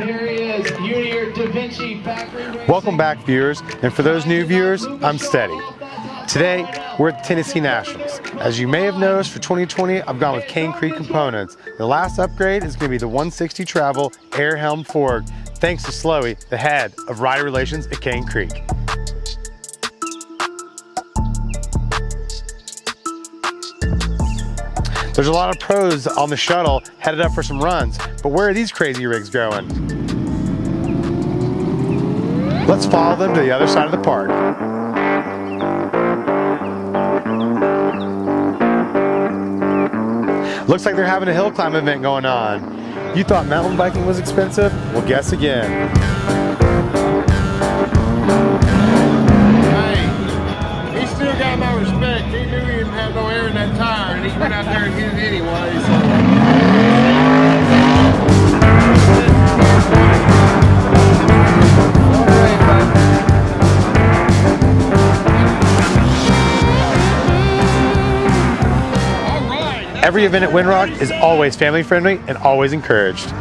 Da Vinci. Welcome back, viewers. And for those new viewers, I'm Steady. Today, we're at Tennessee Nationals. As you may have noticed, for 2020, I've gone with Cane Creek components. The last upgrade is going to be the 160 Travel Air Helm Fork, thanks to Slowy, the head of rider relations at Cane Creek. There's a lot of pros on the shuttle headed up for some runs, but where are these crazy rigs going? Let's follow them to the other side of the park. Looks like they're having a hill climb event going on. You thought mountain biking was expensive? Well, guess again. Hey, he still got my respect. No air in that tire, and he went out there and hit it anyway. So. Every event at Windrock is always family friendly and always encouraged.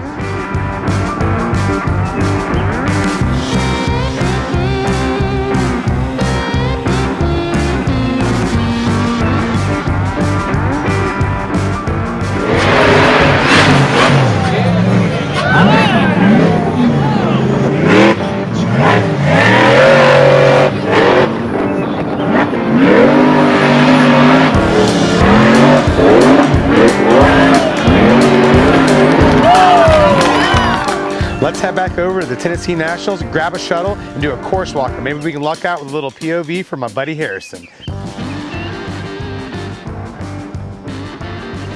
Tennessee Nationals, grab a shuttle, and do a course walk. And maybe we can luck out with a little POV from my buddy Harrison.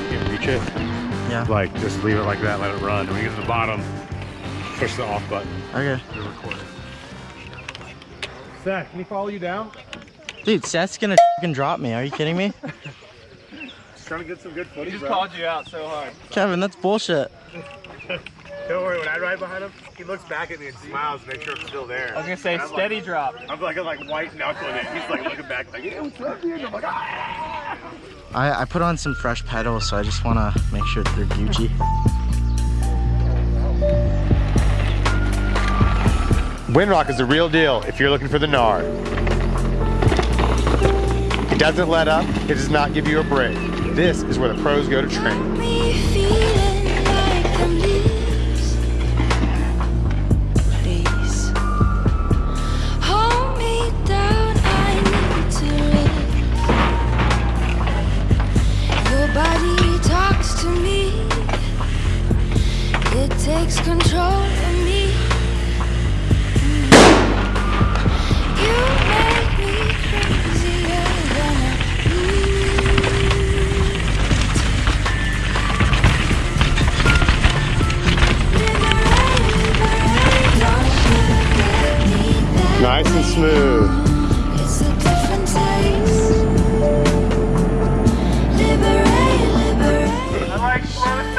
Can't reach it. Yeah. Like, just leave it like that, let it run. When you get to the bottom, push the off button. Okay. You're recording. Seth, can he follow you down? Dude, Seth's gonna fucking drop me. Are you kidding me? Just trying to get some good footage, He Just bro. called you out so hard. Kevin, that's bullshit. Don't worry, when I ride behind him, he looks back at me and smiles to make sure I'm still there. I was gonna say I'm steady like, drop. I'm like, I'm like white knuckling it. He's like looking back like, yeah, what's up, dude? I'm like, ah. I, I put on some fresh pedals, so I just wanna make sure they're Gucci. Windrock is the real deal if you're looking for the gnar. It doesn't let up, it does not give you a break. This is where the pros go to train. Control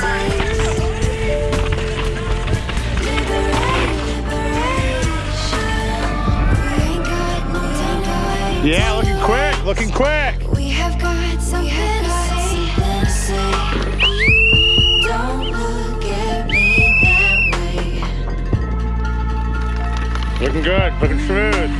time to waste. Yeah, looking quick, looking quick. We have got something to say. Something to say. Don't look at me that way. Looking good, looking smooth.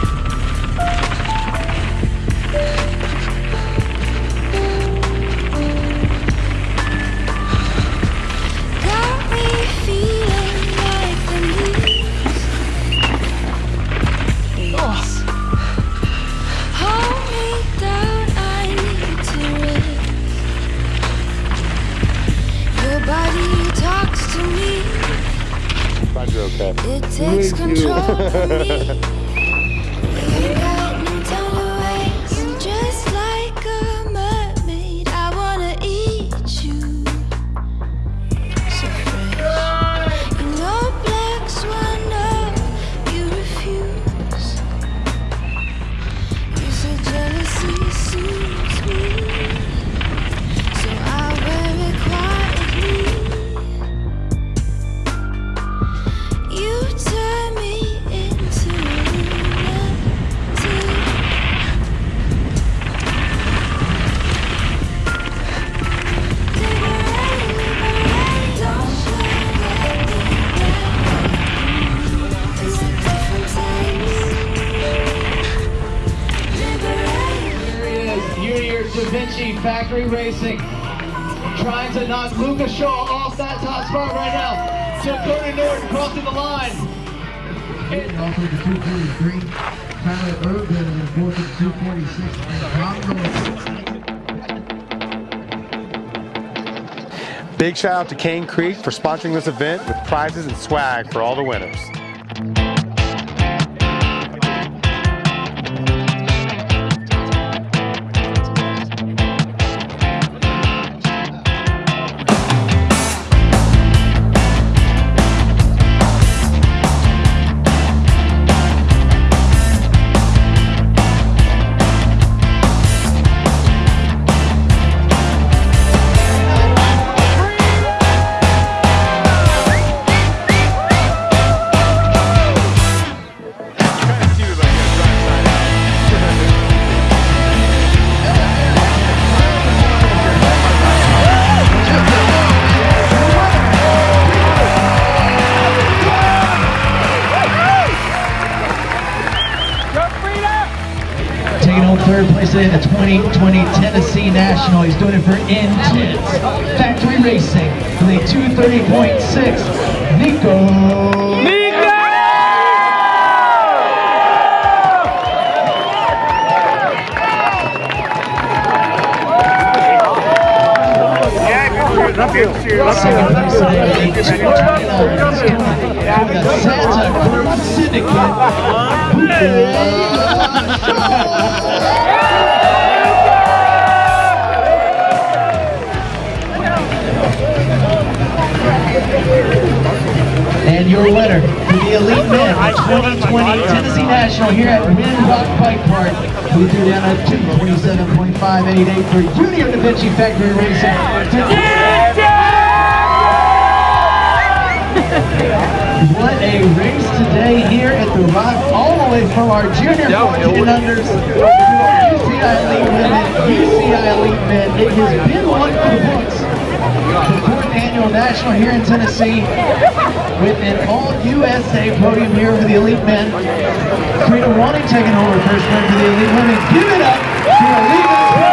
okay. It takes control Factory Racing. Trying to knock Luca Shaw off that top spot right now. Dakota Norton crossing the line. Also the 243, Tyler Urban in fourth and 246, and Big shout out to Cane Creek for sponsoring this event with prizes and swag for all the winners. In the 2020 Tennessee National. He's doing it for Intense Factory Racing with a 230.6. Nico. Second place today, a 229. He's doing it for the Santa Cruz Syndicate. Your winner for the Elite Men 2020 Tennessee National here at Wind Rock Bike Park. We threw down a 227.588 for Junior Da Vinci Factory Racing. What a race today here at the Rock, all the way from our junior 14 and unders to our UCI Elite Women, UCI Elite Men. It has been one for the books. The fourth annual national here in Tennessee with an all USA podium here for the Elite Men. Karina Ronning taking over first win for the Elite Women. Give it up to Elite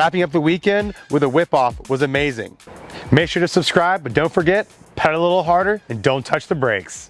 Wrapping up the weekend with a whip off was amazing. Make sure to subscribe, but don't forget, pedal a little harder and don't touch the brakes.